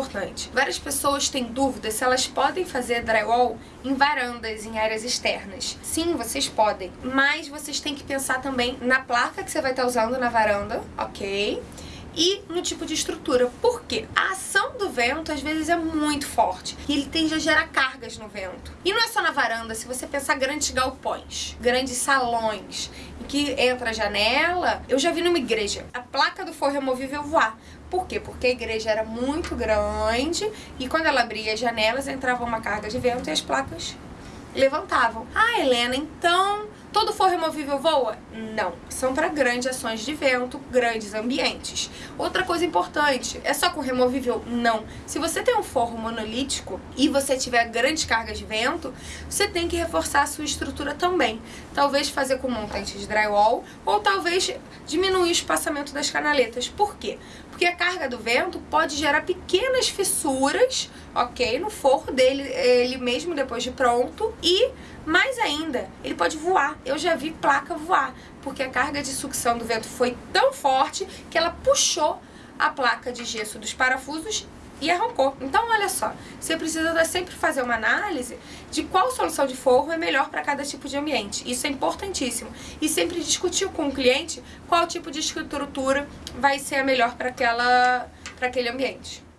importante. Várias pessoas têm dúvidas se elas podem fazer drywall em varandas, em áreas externas. Sim, vocês podem, mas vocês têm que pensar também na placa que você vai estar usando na varanda, ok? e no tipo de estrutura. Por quê? Vento às vezes é muito forte e ele tende a gerar cargas no vento. E não é só na varanda, se você pensar grandes galpões, grandes salões, em que entra a janela, eu já vi numa igreja a placa do forro removível voar. Por quê? Porque a igreja era muito grande e quando ela abria as janelas entrava uma carga de vento e as placas levantavam. Ah, Helena, então Todo forro removível voa? Não. São para grandes ações de vento, grandes ambientes. Outra coisa importante, é só com removível? Não. Se você tem um forro monolítico e você tiver grandes cargas de vento, você tem que reforçar a sua estrutura também. Talvez fazer com montante de drywall ou talvez diminuir o espaçamento das canaletas. Por quê? Porque a carga do vento pode gerar pequenas fissuras, ok? No forro dele, ele mesmo depois de pronto e mais ainda, ele pode voar. Eu já vi placa voar, porque a carga de sucção do vento foi tão forte que ela puxou a placa de gesso dos parafusos e arrancou. Então, olha só, você precisa sempre fazer uma análise de qual solução de forro é melhor para cada tipo de ambiente. Isso é importantíssimo. E sempre discutir com o cliente qual tipo de estrutura vai ser a melhor para aquele ambiente.